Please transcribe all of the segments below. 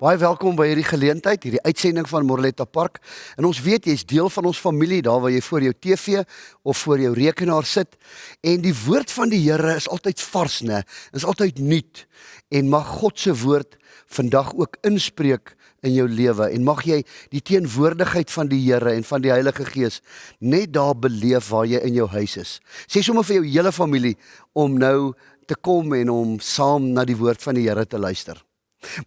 Baie welkom by hierdie geleentheid, hierdie uitsending van Morletta Park. En ons weet jy's deel van ons familie daar waar jy voor jou TV of voor jou rekenaar sit en die woord van die Here is altyd vars, né? Is altyd nuut. En mag God se woord vandag ook inspreek in jou lewe en mag jy die teenwoordigheid van die Here en van die Heilige Gees net daar beleef waar jy in jou huis is. Sê sommer vir jou hele familie om nou te kom en om saam na die woord van die Here te luister.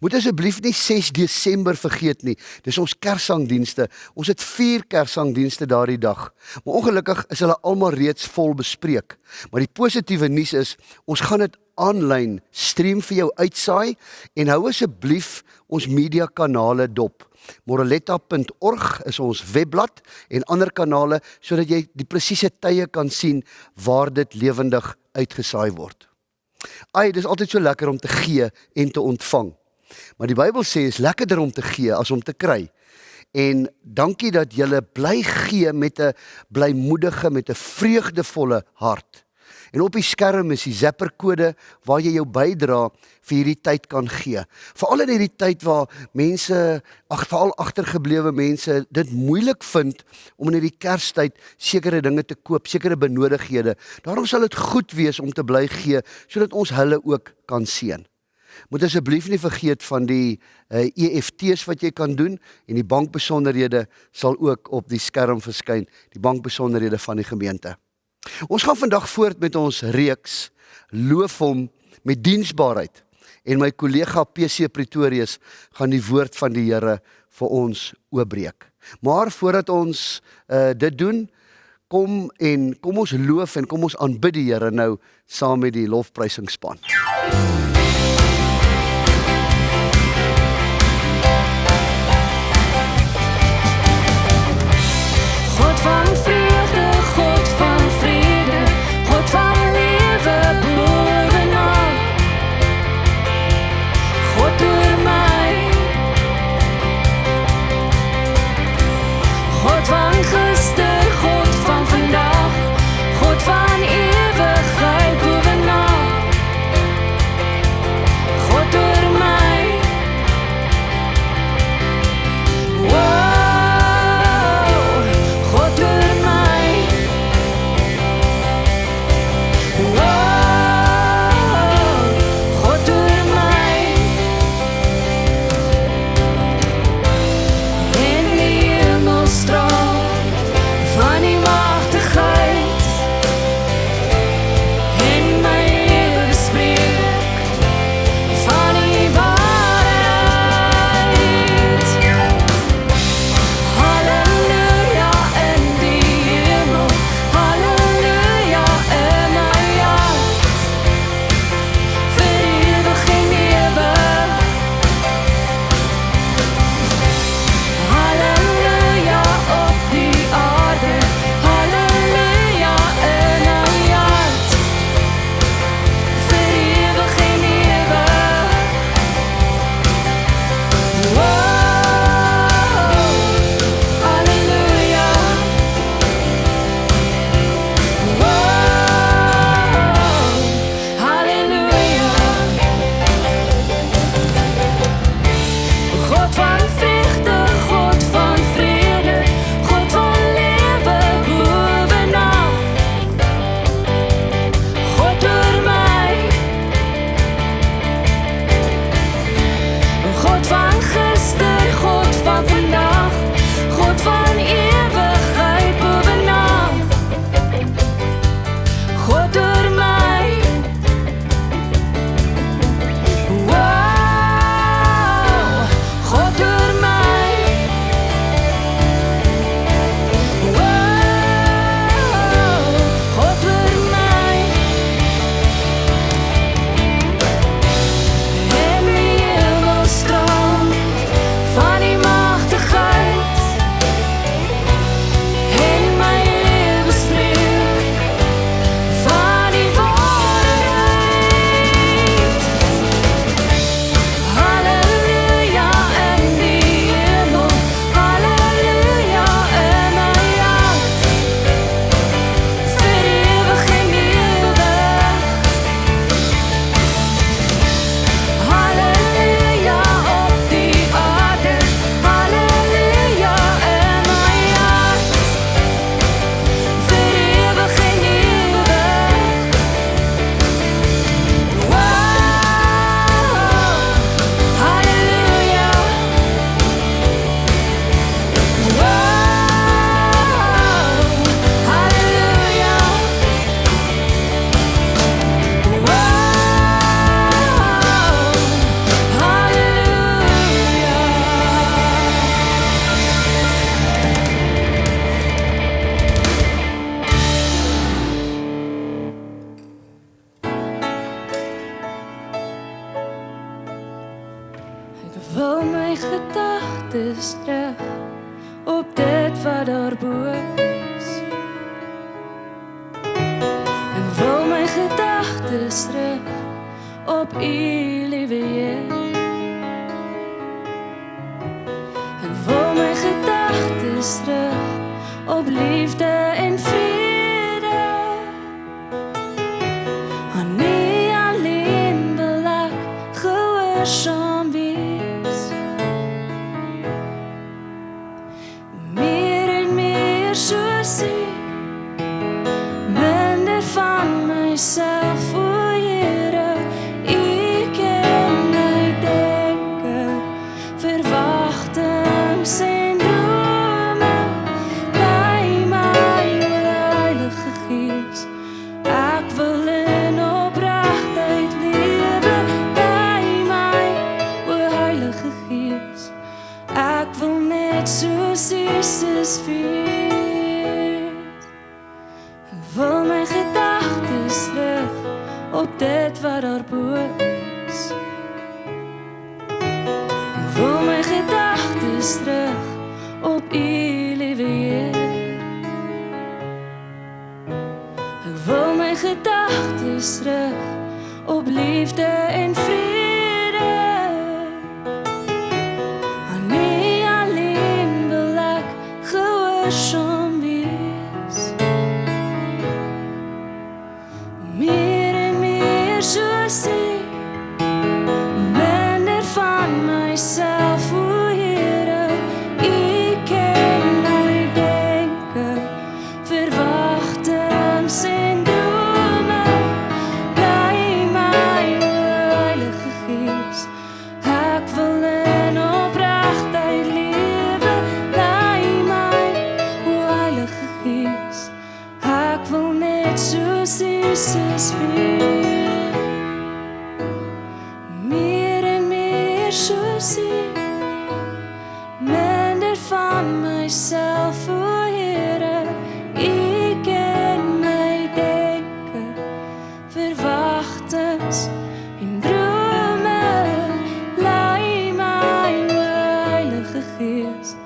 Moet asseblief nie 6 Desember vergeet nie. Dis ons Kerssangdienste. Ons het 4 Kerssangdienste daardie dag. Maar ongelukkig is hulle almal reeds vol bespreek. Maar die positiewe nuus is, ons gaan dit aanlyn stream vir jou uitsaai en hou asseblief ons media kanale dop. moraletta.org is ons webblad en ander kanale sodat jy die presiese tye kan sien waar dit lewendig uitgesaai word. Ai, dis altyd so lekker om te gee en te ontvang. Maar die Bybel sê is lekkerder om te gee as om te kry. En dankie dat jy bly gee met 'n blymoedige met 'n vreugdevolle hart. En op die skerm is die Zapper kode waar jy jou bydra vir hierdie tyd kan gee. Veral in hierdie tyd waar mense, ag veral agtergeblewe mense dit moeilik vind om in hierdie Kerstyd sekere dinge te koop, sekere benodighede. Daarom sal dit goed wees om te bly gee sodat ons hulle ook kan seën. Moet asseblief nie vergeet van die uh, eh, EFT's wat jy kan doen en die bankbesonderhede sal ook op die skerm verskyn, die bankbesonderhede van die gemeente. Ons gaan vandag voort met ons reeks Loof hom met diensbaarheid en my kollega PC Pretorius gaan die woord van die Here vir ons oopbreek. Maar voordat ons uh, dit doen, kom en kom ons loof en kom ons aanbid die Here nou saam met die lofprysingsspan. Ja. Liefde en vrede. Liefde en vrede. Heilige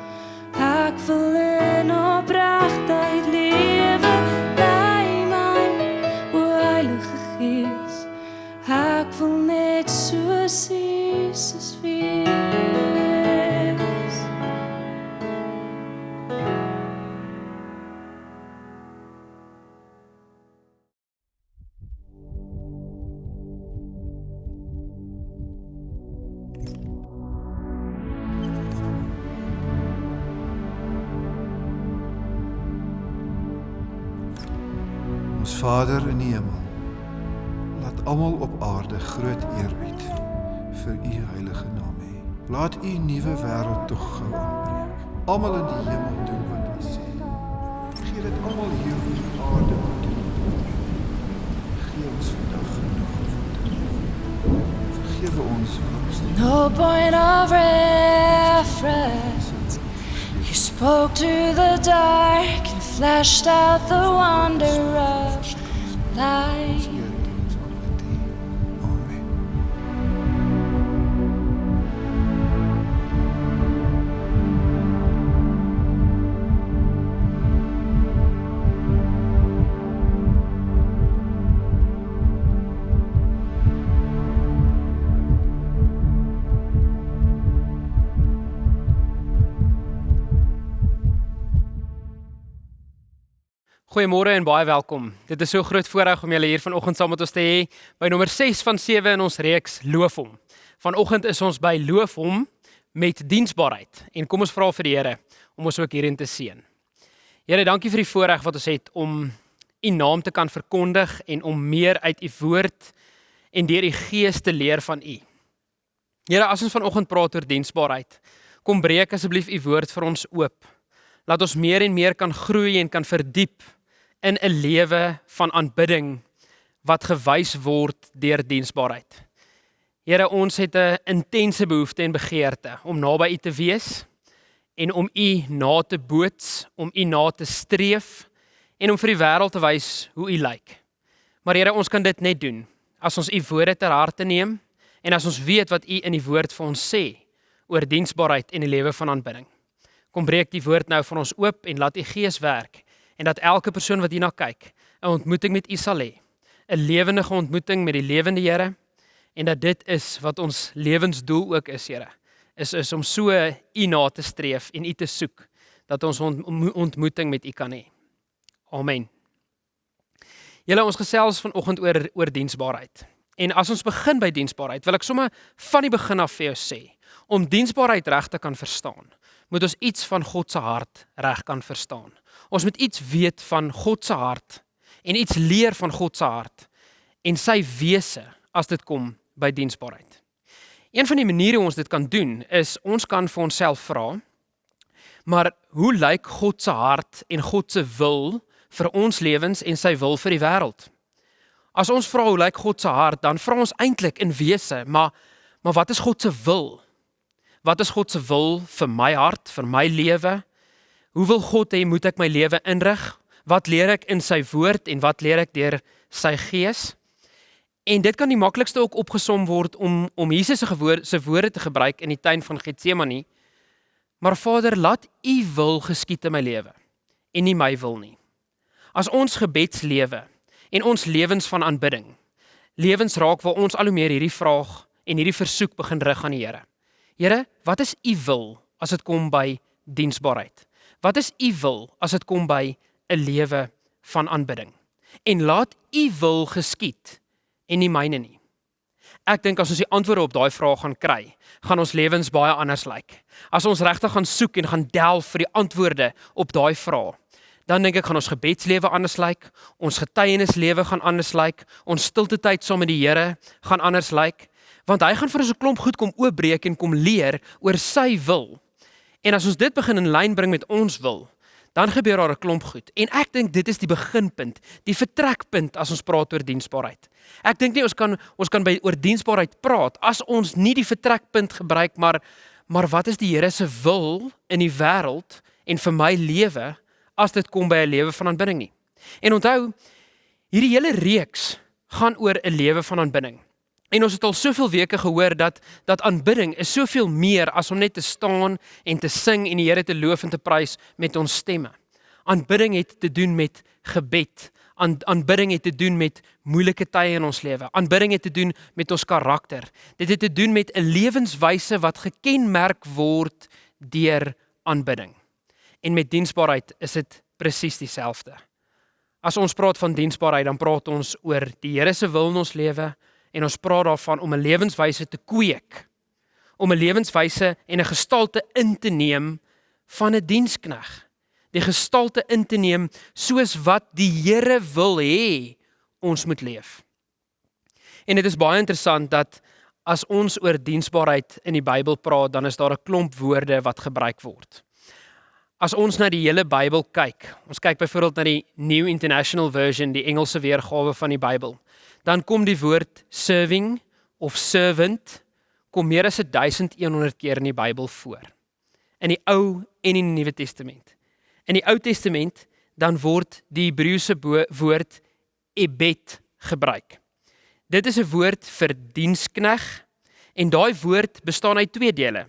Laat U nuwe wêreld tog gou aanbreek. Almal in die hemel doen wat U sê. Gee dit almal hier op aarde moet ons vandag genoeg voedsel. Vergewe ons ons No point of reference. You spoke to the dark and flashed out the wonder Goeiemôre en baie welkom. Dit is so groot voorreg om julle hier vanoggend saam met ons te hê by nommer 6 van 7 in ons reeks Loof hom. Vanoggend is ons by Loof hom met diensbaarheid en kom ons vra vir die Here om ons ook hierin te seën. Here, dankie vir die voorreg wat ons het om u naam te kan verkondig en om meer uit u woord en deur die gees te leer van u. Here, as ons vanoggend praat oor diensbaarheid, kom breek asseblief u woord vir ons oop. Laat ons meer en meer kan groei en kan verdiep in 'n lewe van aanbidding wat gewys word deur diensbaarheid. Here, ons het 'n intense behoefte en begeerte om naby U te wees en om U na te boots, om U na te streef en om vir die wêreld te wys hoe U lyk. Maar Here, ons kan dit net doen as ons U woorde ter harte neem en as ons weet wat U in die woord vir ons sê oor diensbaarheid en die lewe van aanbidding. Kom breek die woord nou van ons oop en laat u Gees werk en dat elke persoon wat hierna kyk, 'n ontmoeting met u sal hê. 'n Lewendige ontmoeting met die lewende Here en dat dit is wat ons lewensdoel ook is, Here. Is is om so u na te streef en u te soek dat ons ontmoeting met u kan hê. Amen. Julle ons gesels vanoggend oor oor diensbaarheid. En as ons begin by diensbaarheid, wil ek sommer van die begin af vir jou sê, om diensbaarheid reg te kan verstaan, moet ons iets van God se hart reg kan verstaan. Ons moet iets weet van God se hart en iets leer van God se hart en sy wese as dit kom by diensbaarheid. Een van die maniere hoe ons dit kan doen is ons kan vir onsself vra maar hoe lyk God se hart en God se wil vir ons lewens en sy wil vir die wêreld? As ons vra hoe lyk God se hart, dan vra ons eintlik in wese, maar maar wat is God se wil? Wat is God se wil vir my hart, vir my lewe? Hoe wil God hê moet ek my lewe inrig? Wat leer ek in sy woord en wat leer ek deur sy gees? En dit kan die maklikste ook opgesom word om om Jesus se woorde se woorde te gebruik in die tuin van Getsemane. Maar Vader, laat U wil geskied in my lewe en nie my wil nie. As ons gebedslewe en ons lewens van aanbidding lewens raak waar ons al hoe meer hierdie vraag en hierdie versoek begin rig aan die Here. Here, wat is u wil as dit kom by diensbaarheid? Wat is u wil as dit kom by 'n lewe van aanbidding? En laat u wil geskied en nie myne nie. Ek dink as ons die antwoorde op daai vrae gaan kry, gaan ons lewens baie anders lyk. As ons regtig gaan soek en gaan delf vir die antwoorde op daai vrae, dan dink ek gaan ons gebedslewe anders lyk, ons getuienislewe gaan anders lyk, ons stilte tyd saam met die Here gaan anders lyk want hy gaan vir ons 'n klomp goed kom oopbreek en kom leer oor sy wil. En as ons dit begin in lyn bring met ons wil, dan gebeur daar 'n klomp goed. En ek dink dit is die beginpunt, die vertrekpunt as ons praat oor diensbaarheid. Ek dink nie ons kan ons kan by oor diensbaarheid praat as ons nie die vertrekpunt gebruik maar maar wat is die Here se wil in die wêreld en vir my lewe as dit kom by 'n lewe van aanbidding nie. En onthou, hierdie hele reeks gaan oor 'n lewe van aanbidding. En ons het al soveel weke gehoor dat dat aanbidding is soveel meer as om net te staan en te sing en die Here te loof en te prys met ons stemme. Aanbidding het te doen met gebed. Aan aanbidding het te doen met moeilike tye in ons lewe. Aanbidding het te doen met ons karakter. Dit het te doen met 'n lewenswyse wat gekenmerk word deur aanbidding. En met diensbaarheid is dit presies dieselfde. As ons praat van diensbaarheid, dan praat ons oor die Here se wil in ons lewe en ons praat daarvan om 'n lewenswyse te kweek. Om 'n lewenswyse en 'n gestalte in te neem van 'n dienskneg. Die gestalte in te neem soos wat die Here wil hê ons moet leef. En dit is baie interessant dat as ons oor diensbaarheid in die Bybel praat dan is daar 'n klomp woorde wat gebruik word. As ons na die hele Bybel kyk, ons kyk byvoorbeeld na die New International Version, die Engelse weergawe van die Bybel dan kom die woord serving of servant kom meer as 1100 keer in die Bybel voor. In die Ou en in die Nuwe Testament. In die Ou Testament dan word die Hebreëse woord ebed gebruik. Dit is 'n woord vir dienskneg en daai woord bestaan uit twee dele.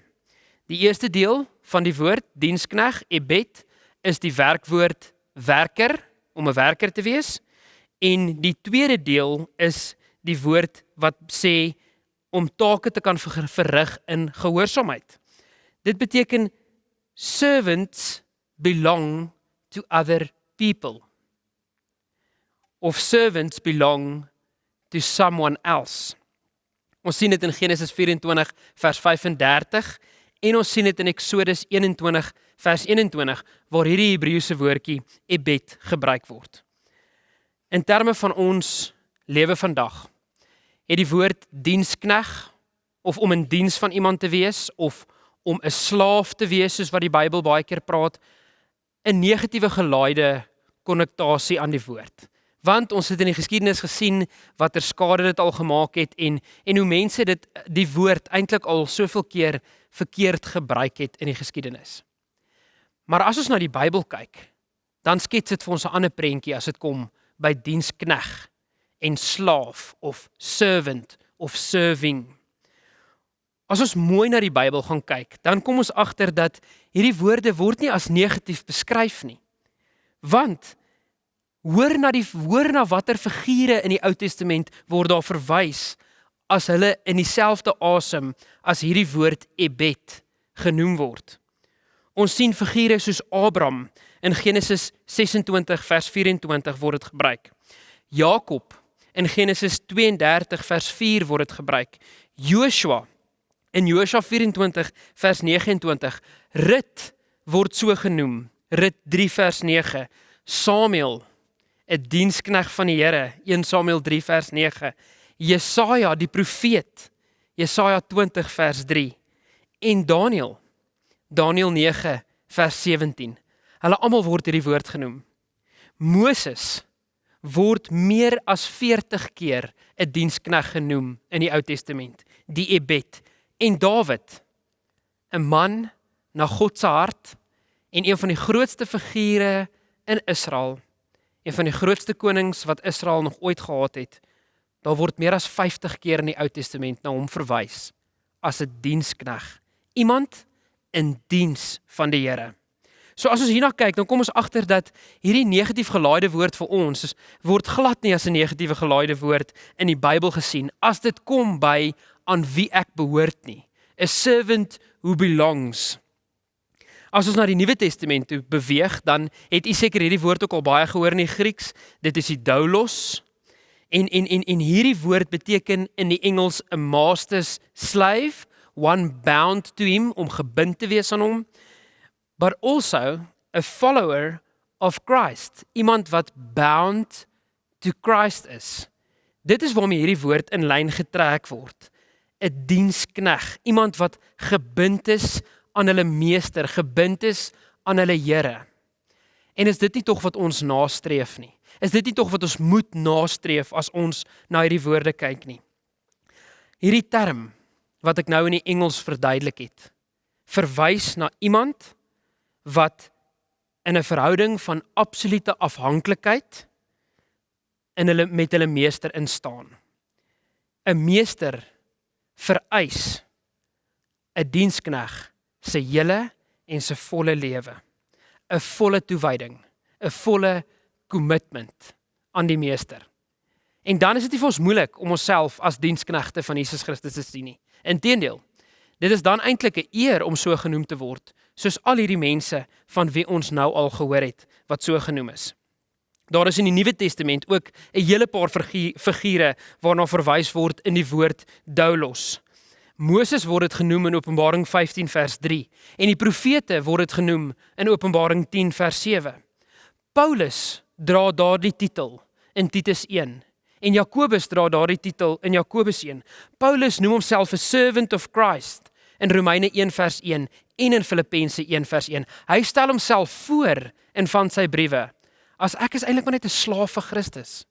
Die eerste deel van die woord dienskneg ebed is die werkwoord werker om 'n werker te wees En die tweede deel is die woord wat sê om take te kan verrig in gehoorsaamheid. Dit beteken servants belong to other people. Of servants belong to someone else. Ons sien dit in Genesis 24 vers 35 en ons sien dit in Eksodus 21 vers 21 waar hierdie Hebreëse woordjie ebed gebruik word. In terme van ons lewe vandag het die woord dienskneg of om in diens van iemand te wees of om 'n slaaf te wees soos wat die Bybel baie keer praat 'n negatiewe gelaaide konnotasie aan die woord. Want ons het in die geskiedenis gesien watter skade dit al gemaak het en en hoe mense dit die woord eintlik al soveel keer verkeerd gebruik het in die geskiedenis. Maar as ons na die Bybel kyk, dan skets dit vir ons 'n ander prentjie as dit kom by dienskneg en slaaf of servant of serving. As ons mooi na die Bybel gaan kyk, dan kom ons agter dat hierdie woorde word nie as negatief beskryf nie. Want hoor na die hoor na watter figure in die Ou Testament word daar verwys as hulle in dieselfde asem as hierdie woord Ebed genoem word. Ons sien figure soos Abraham in Genesis 26 vers 24 word dit gebruik. Jakob in Genesis 32 vers 4 word dit gebruik. Joshua In Josua 24 vers 29 Rut word so genoem. Rut 3 vers 9. Samuel 'n dienskneg van die Here. 1 Samuel 3 vers 9. Jesaja die profeet. Jesaja 20 vers 3. En Daniël. Daniël 9 vers 17. Hulle almal word hierdie woord genoem. Moses word meer as 40 keer 'n dienskneg genoem in die Ou Testament. Die Ebed en Dawid 'n man na God se hart en een van die grootste figure in Israel een van die grootste konings wat Israel nog ooit gehad het daar word meer as 50 keer in die Ou Testament na hom verwys as 'n dienskneg iemand in diens van die Here So as ons hierna kyk, dan kom ons agter dat hierdie negatief gelaaide woord vir ons word glad nie as 'n negatiewe gelaaide woord in die Bybel gesien as dit kom by aan wie ek behoort nie. A servant who belongs. As ons na die Nuwe Testament toe beweeg, dan het u seker hierdie woord ook al baie gehoor in die Grieks. Dit is die doulos. En en en en hierdie woord beteken in die Engels 'n master's slave, one bound to him om gebind te wees aan hom, but also a follower of Christ, iemand wat bound to Christ is. Dit is waarmee hierdie woord in lyn getrek word. 'n dienskneg, iemand wat gebind is aan hulle meester, gebind is aan hulle Here. En is dit nie tog wat ons nastreef nie? Is dit nie tog wat ons moet nastreef as ons na hierdie woorde kyk nie? Hierdie term wat ek nou in die Engels verduidelik het, verwys na iemand wat in 'n verhouding van absolute afhanklikheid in hulle met hulle meester instaan. 'n Meester vereis 'n dienskneg se hele en se volle lewe, 'n volle toewyding, 'n volle kommitment aan die meester. En dan is dit nie vir ons moeilik om onsself as diensknegte van Jesus Christus te sien nie. Inteendeel, dit is dan eintlik 'n eer om so genoem te word, soos al hierdie mense van wie ons nou al gehoor het wat so genoem is. Daar is in die Nuwe Testament ook 'n hele paar figure waarna verwys word in die woord doulos. Moses word dit genoem in Openbaring 15 vers 3 en die profete word dit genoem in Openbaring 10 vers 7. Paulus dra daardie titel in Titus 1 en Jakobus dra daardie titel in Jakobus 1. Paulus noem homself 'n servant of Christ in Romeine 1 vers 1 en in Filippense 1 vers 1. Hy stel homself voor in van sy briewe as ek is eintlik maar net 'n slaaf vir Christus.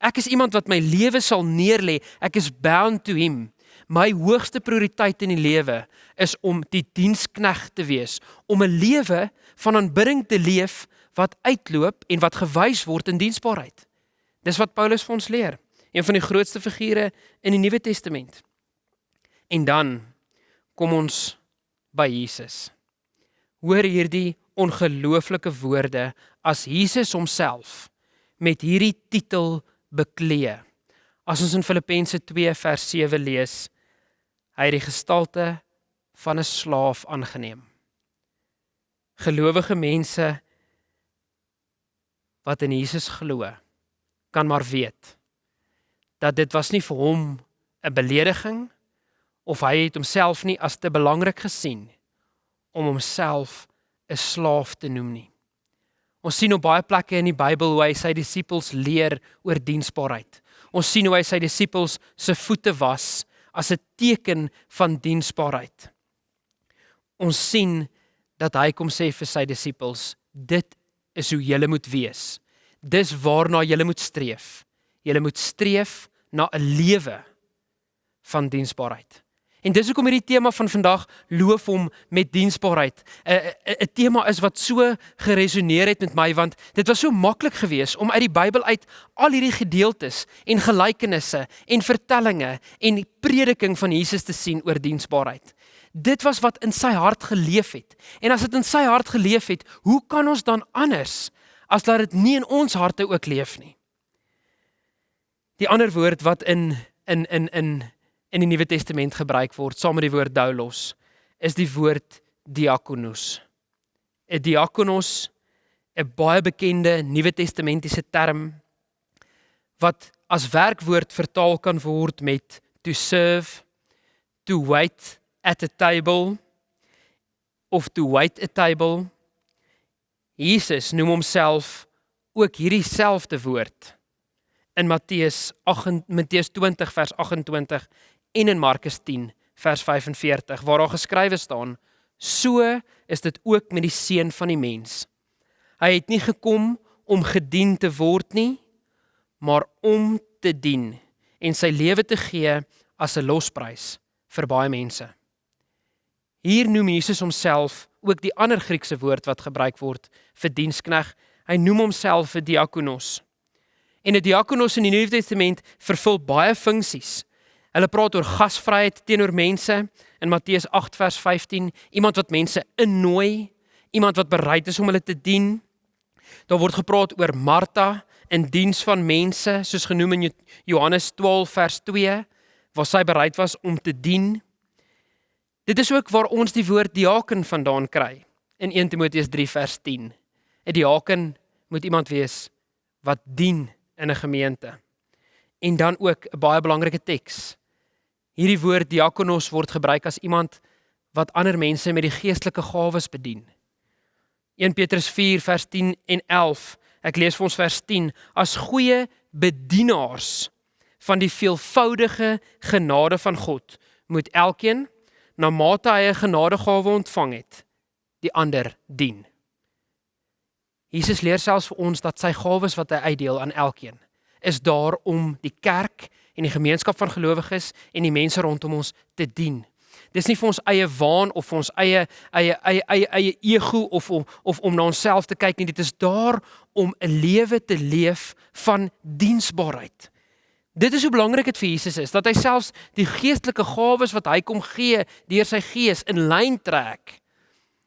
Ek is iemand wat my lewe sal neerlê. Ek is bound to him. My hoogste prioriteit in die lewe is om die dienskneg te wees, om 'n lewe van aanbidding te leef wat uitloop en wat gewys word in diensbaarheid. Dis wat Paulus vir ons leer, een van die grootste figure in die Nuwe Testament. En dan kom ons by Jesus. Hoor hierdie ongelooflike woorde as Jesus homself met hierdie titel beklee. As ons in Filippense 2 vers 7 lees, hy het die gestalte van 'n slaaf aangeneem. Gelowige mense wat in Jesus glo, kan maar weet dat dit was nie vir hom 'n belediging of hy het homself nie as te belangrik gesien om homself 'n slaaf te noem nie. Ons sien op baie plekke in die Bybel hoe hy sy disippels leer oor diensbaarheid. Ons sien hoe hy sy disippels se voete was as 'n teken van diensbaarheid. Ons sien dat hy kom sê vir sy disippels, dit is hoe julle moet wees. Dis waarna julle moet streef. Julle moet streef na 'n lewe van diensbaarheid. En dis hoekom hierdie tema van vandag loof hom met diensbaarheid. 'n 'n tema is wat so geresoneer het met my want dit was so maklik geweest om uit die Bybel uit al hierdie gedeeltes en gelykenisse en vertellings en prediking van Jesus te sien oor diensbaarheid. Dit was wat in sy hart geleef het. En as dit in sy hart geleef het, hoe kan ons dan anders as dat dit nie in ons harte ook leef nie? Die ander woord wat in in in in in die Nuwe Testament gebruik word saam met die woord doulos is die woord diakonos. 'n Diakonos, 'n baie bekende Nuwe Testamentiese term wat as werkwoord vertaal kan word met to serve, to wait at a table of to wait a table. Jesus noem homself ook hierdie selfde woord in Matteus 8 Matteus 20 vers 28 en in Markus 10 vers 45 waar daar geskrywe staan: So is dit ook met die seun van die mens. Hy het nie gekom om gedien te word nie, maar om te dien en sy lewe te gee as 'n losprys vir baie mense. Hier noem Jesus homself ook die ander Griekse woord wat gebruik word vir dienskneg. Hy noem homself 'n diakonos. En 'n diakonos in die Nuwe Testament vervul baie funksies. Hulle praat oor gasvryheid teenoor mense in Matteus 8 vers 15, iemand wat mense innooi, iemand wat bereid is om hulle te dien. Daar word gepraat oor Martha in diens van mense, soos genoem in Johannes 12 vers 2, waar sy bereid was om te dien. Dit is ook waar ons die woord diaken vandaan kry in 1 Timoteus 3 vers 10. 'n Diaken moet iemand wees wat dien in 'n gemeente. En dan ook 'n baie belangrike teks Hierdie woord diakonos word gebruik as iemand wat ander mense met die geestelike gawes bedien. 1 Petrus 4 vers 10 en 11. Ek lees vir ons vers 10 as goeie bedienaars van die veelvoudige genade van God moet elkeen na mate hy 'n genadegawe ontvang het die ander dien. Jesus leer selfs vir ons dat sy gawes wat hy uitdeel aan elkeen is daar om die kerk en die gemeenskap van gelowiges en die mense rondom ons te dien. Dis nie vir ons eie waan of vir ons eie eie eie eie eie ego of om of om na onsself te kyk nie. Dit is daar om 'n lewe te leef van diensbaarheid. Dit is hoe belangrik dit vir Jesus is dat hy selfs die geestelike gawes wat hy kom gee deur sy gees in lyn trek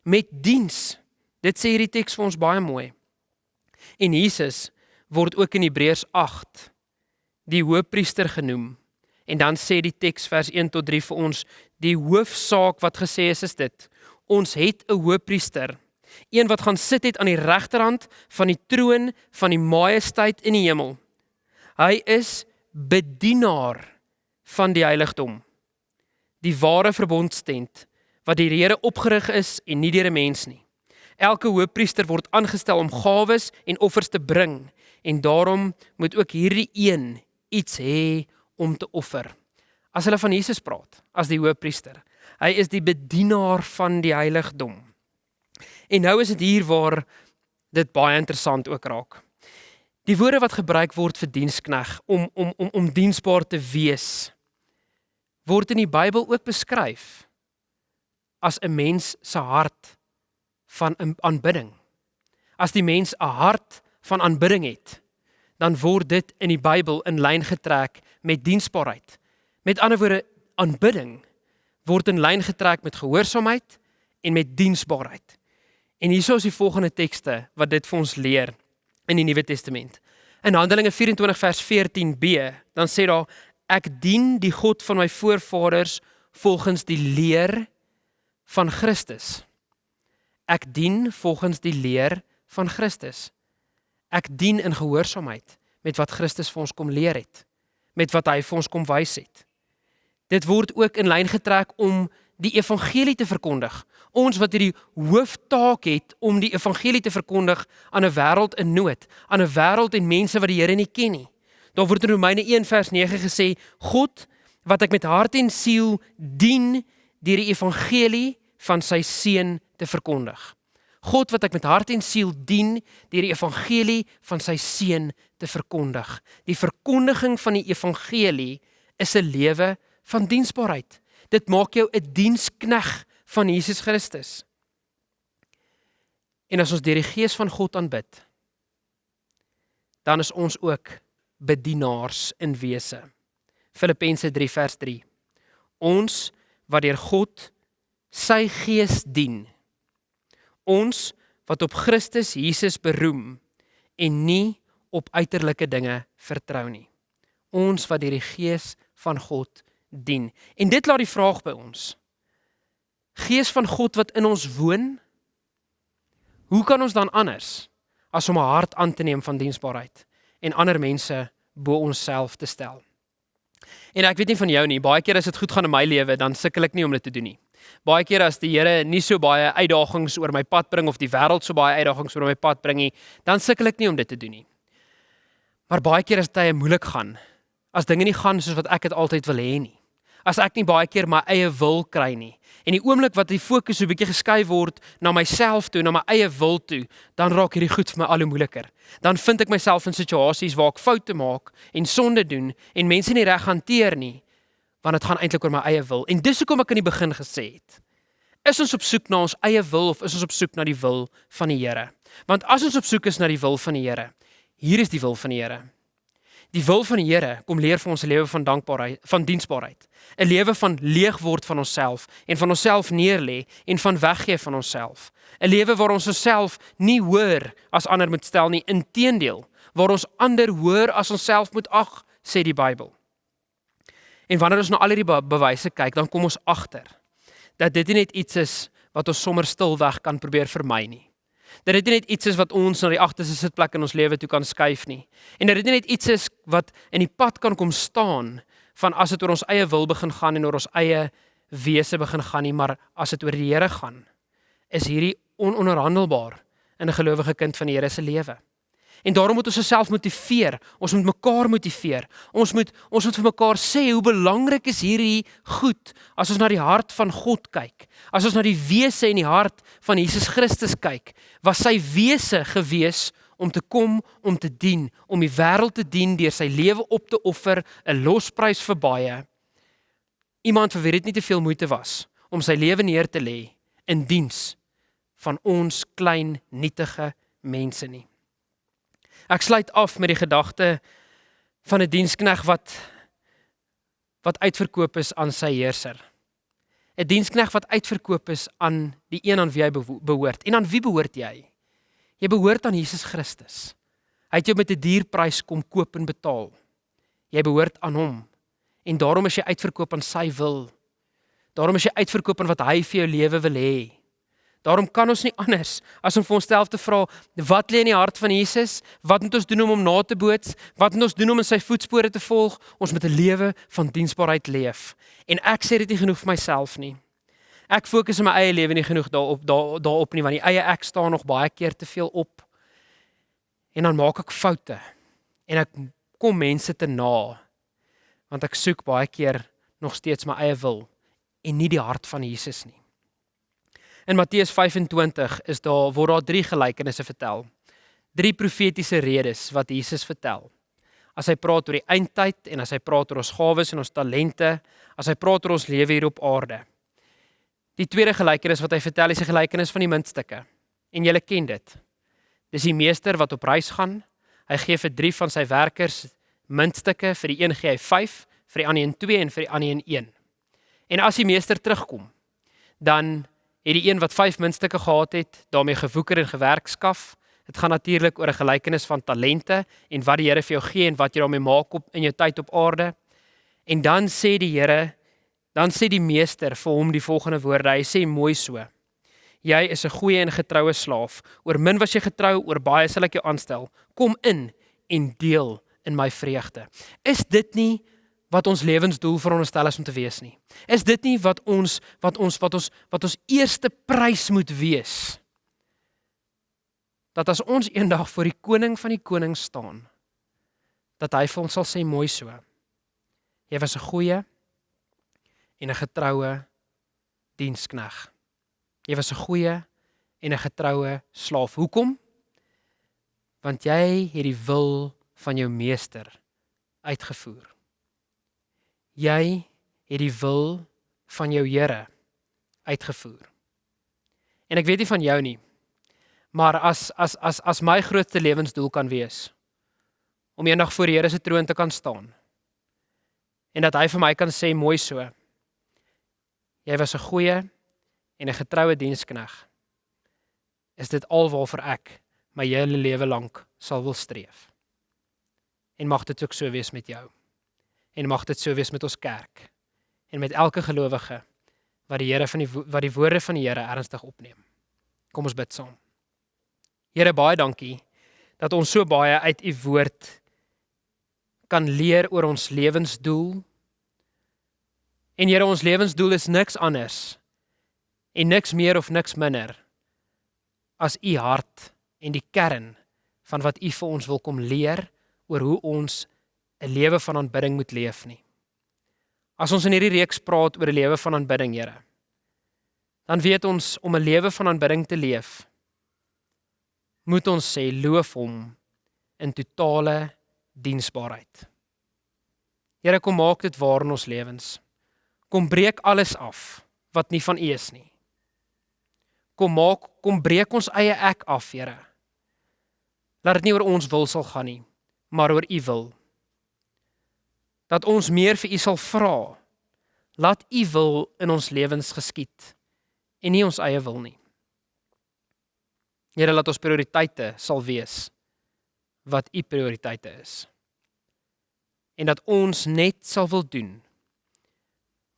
met diens. Dit sê hierdie teks vir ons baie mooi. En Jesus word ook in Hebreërs 8 die hoofpriester genoem. En dan sê die teks vers 1 tot 3 vir ons die hoofsaak wat gesê is is dit. Ons het 'n hoofpriester, een wat gaan sit het aan die regterhand van die troon van die majesteit in die hemel. Hy is bedienaar van die heiligdom. Die ware verbondstent wat die Here opgerig is en nie deur 'n mens nie. Elke hoofpriester word aangestel om gawes en offers te bring en daarom moet ook hierdie een iets hê om te offer. As hulle van Jesus praat as die hoofpriester, hy is die bedienaar van die heiligdom. En nou is dit hier waar dit baie interessant ook raak. Die woorde wat gebruik word vir dienskneg om om om om diensbaar te wees word in die Bybel ook beskryf as 'n mens se hart van aanbidding. As die mens 'n hart van aanbidding het, dan word dit in die Bybel in lyn getrek met diensbaarheid. Met ander woorde, aanbidding word in lyn getrek met gehoorsaamheid en met diensbaarheid. En hierso is die volgende tekste wat dit vir ons leer in die Nuwe Testament. In Handelinge 24 vers 14b, dan sê daar ek dien die God van my voorvaders volgens die leer van Christus. Ek dien volgens die leer van Christus. Ek dien in gehoorsaamheid met wat Christus vir ons kom leer het, met wat hy vir ons kom wys het. Dit word ook in lyn getrek om die evangelie te verkondig. Ons wat hierdie hooftaak het om die evangelie te verkondig aan 'n wêreld in nood, aan 'n wêreld en mense wat die Here nie ken nie. Daar word in Romeine 1 vers 9 gesê: God wat ek met hart en siel dien deur die evangelie van sy seun te verkondig. God wat ek met hart en siel dien deur die evangelie van sy seun te verkondig. Die verkondiging van die evangelie is 'n lewe van diensbaarheid. Dit maak jou 'n dienskneg van Jesus Christus. En as ons deur die gees van God aanbid, dan is ons ook bedienaars in wese. Filippense 3 vers 3. Ons wat deur God sy gees dien. Ons wat op Christus Jesus beroem en nie op uiterlike dinge vertrou nie. Ons wat deur die gees van God dien. En dit laat die vraag by ons. Gees van God wat in ons woon, hoe kan ons dan anders as om 'n hart aan te neem van diensbaarheid en ander mense bo onsself te stel? En ek weet nie van jou nie, baie keer as dit goed gaan in my lewe, dan sukkel ek nie om dit te doen nie. Baie keer as die Here nie so baie uitdagings oor my pad bring of die wêreld so baie uitdagings oor my pad bring nie, dan sukkel ek nie om dit te doen nie. Maar baie keer as dit moeilik gaan, as dinge nie gaan soos wat ek dit altyd wil hê nie, as ek nie baie keer my eie wil kry nie. En die oomblik wat die fokus so 'n bietjie geskuif word na myself toe, na my eie wil toe, dan raak hierdie goed vir my al hoe moeiliker. Dan vind ek myself in situasies waar ek foute maak en sonde doen en mense nie reg hanteer nie, want dit gaan eintlik oor my eie wil. En dis hoekom ek aan die begin gesê het, is ons op soek na ons eie wil of is ons op soek na die wil van die Here? Want as ons op soek is na die wil van die Here, hier is die wil van die Here. Die wil van die Here kom leer vir ons 'n lewe van dankbaarheid, van diensbaarheid. 'n Lewe van leeg word van onsself en van onsself neerlê en van weggee van onsself. 'n Lewe waar ons onsself nie hoër as ander moet stel nie, inteendeel, waar ons ander hoër as onsself moet ag, sê die Bybel. En wanneer ons na al hierdie be bewyse kyk, dan kom ons agter dat dit nie net iets is wat ons sommer stilweg kan probeer vermy nie. Dat dit net iets is wat ons na die agterste sitplek in ons lewe toe kan skuif nie. En dat dit net iets is wat in die pad kan kom staan van as dit oor ons eie wil begin gaan en oor ons eie wese begin gaan nie, maar as dit oor die Here gaan, is hierdie ononderhandelbaar in 'n gelowige kind van die Here se lewe. En daarom moet ons osself motiveer. Ons moet mekaar motiveer. Ons moet ons moet vir mekaar sê hoe belangrik is hierdie goed as ons na die hart van God kyk. As ons na die wese en die hart van Jesus Christus kyk, was sy wese gewees om te kom om te dien, om die wêreld te dien deur sy lewe op te offer, 'n losprys vir baie. Iemand vir wie dit nie te veel moeite was om sy lewe neer te lê in diens van ons klein nietige mense nie. Ek sluit af met die gedagte van 'n dienskneg wat wat uitverkoop is aan sy heerser. 'n Dienskneg wat uitverkoop is aan die een aan wie hy behoort. En aan wie behoort jy? Jy behoort aan Jesus Christus. Hy het jou met 'n dierprys kom koop en betaal. Jy behoort aan hom. En daarom is jy uitverkoop aan sy wil. Daarom is jy uitverkoop aan wat hy vir jou lewe wil hê. Daarom kan ons nie anders as om vir onsself te vra wat lê in die hart van Jesus? Wat moet ons doen om hom na te boots? Wat moet ons doen om in sy voetspore te volg? Ons moet 'n lewe van diensbaarheid leef. En ek sê dit nie genoeg vir myself nie. Ek fokus in my eie lewe nie genoeg daarop daar daarop nie want die eie ek staan nog baie keer te veel op. En dan maak ek foute. En ek kom mense te na want ek soek baie keer nog steeds my eie wil en nie die hart van Jesus nie. In Matteus 25 is daar word daar drie gelykenisse vertel. Drie profetiese redes wat Jesus vertel. As hy praat oor die eindtyd en as hy praat oor ons gawes en ons talente, as hy praat oor ons lewe hier op aarde. Die tweede gelykenis wat hy vertel is die gelykenis van die muntstukke. En julle ken dit. Dis die meester wat op reis gaan. Hy gee vir drie van sy werkers muntstukke, vir die een gee hy 5, vir die ander een 2 en vir die ander een 1. En as die meester terugkom, dan het die een wat 5 muntstukke gehad het, daarmee gewoeker en gewerk skaf. Dit gaan natuurlik oor 'n gelykenis van talente en wat die Here vir jou gee en wat jy daarmee maak op in jou tyd op aarde. En dan sê die Here, dan sê die meester vir hom die volgende woorde. Hy sê mooi so: Jy is 'n goeie en getroue slaaf. Oor min was jy getrou, oor baie sal ek jou aanstel. Kom in en deel in my vreugde. Is dit nie wat ons lewensdoel veronderstel is om te wees nie. Is dit nie wat ons wat ons wat ons wat ons eerste prys moet wees? Dat as ons eendag voor die koning van die konings staan, dat hy vir ons sal sê mooi so. Jy was 'n goeie en 'n getroue dienskneg. Jy was 'n goeie en 'n getroue slaaf. Hoekom? Want jy het die wil van jou meester uitgevoer. Jy het die wil van jou Here uitgevoer. En ek weet nie van jou nie, maar as as as as my grootste lewensdoel kan wees om eendag voor die Here se troon te kan staan en dat hy vir my kan sê mooi so. Jy was 'n goeie en 'n getroue dienskneg. Is dit alwaarvoor ek my hele lewe lank sal wil streef? En mag dit ook so wees met jou. En mag dit so wees met ons kerk en met elke gelowige wat die Here van die wat die woorde van die Here ernstig opneem. Kom ons bid saam. Here baie dankie dat ons so baie uit u woord kan leer oor ons lewensdoel. En Here, ons lewensdoel is niks anders en niks meer of niks minder as u hart en die kern van wat u vir ons wil kom leer oor hoe ons 'n lewe van aanbidding moet leef nie. As ons in hierdie reeks praat oor 'n lewe van aanbidding, Here, dan weet ons om 'n lewe van aanbidding te leef, moet ons sê loof hom in totale diensbaarheid. Here kom maak dit waar in ons lewens. Kom breek alles af wat nie van U is nie. Kom maak kom breek ons eie ek af, Here. Laat dit nie oor ons wil sal gaan nie, maar oor U wil. Dat ons meer vir U sal vra. Laat U wil in ons lewens geskied en nie ons eie wil nie. Here laat ons prioriteite sal wees wat u prioriteite is. En dat ons net sal wil doen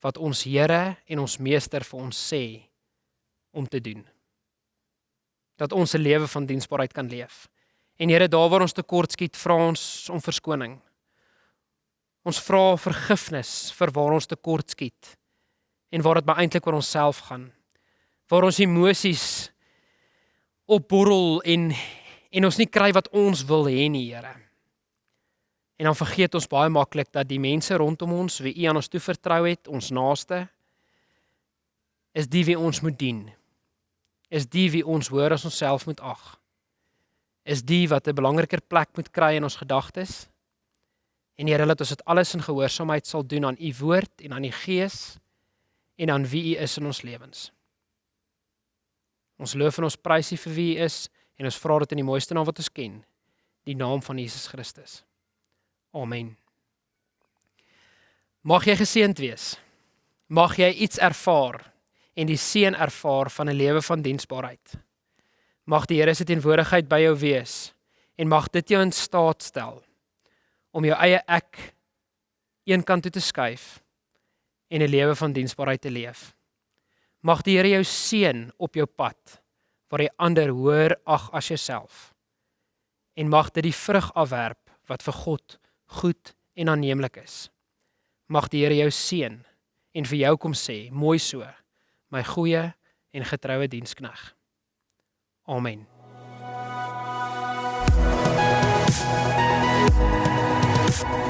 wat ons Here en ons Meester vir ons sê om te doen. Dat ons 'n lewe van diensbaarheid kan leef. En Here, daar waar ons tekort skiet, vra ons om verskoning. Ons vra vergifnis vir waar ons tekort skiet en waar dit maar eintlik oor onsself gaan. Waar ons emosies opborrel en en ons nie kry wat ons wil hê nie, Here. En dan vergeet ons baie maklik dat die mense rondom ons wie U aan ons toe vertrou het, ons naaste, is die wie ons moet dien. Is die wie ons hoor as ons self moet ag. Is die wat 'n belangriker plek moet kry in ons gedagtes. En Here, laat ons dit alles in gehoorsaamheid sal doen aan U woord en aan die Gees en aan wie U is in ons lewens. Ons loof en ons prys U vir wie U is En ons vra dit in die mooiste naam wat ons ken, die naam van Jesus Christus. Amen. Mag jy geseënd wees. Mag jy iets ervaar en die seën ervaar van 'n lewe van diensbaarheid. Mag die Here se teenwoordigheid by jou wees en mag dit jou in staat stel om jou eie ek eenkant toe te skuif en 'n lewe van diensbaarheid te leef. Mag die Here jou seën op jou pad waar jy ander hoër ag as jouself. En mag dit die vrug afwerp wat vir God goed en aanneemlik is. Mag die Here jou seën en vir jou kom sê, mooi so, my goeie en getroue dienskneg. Amen. you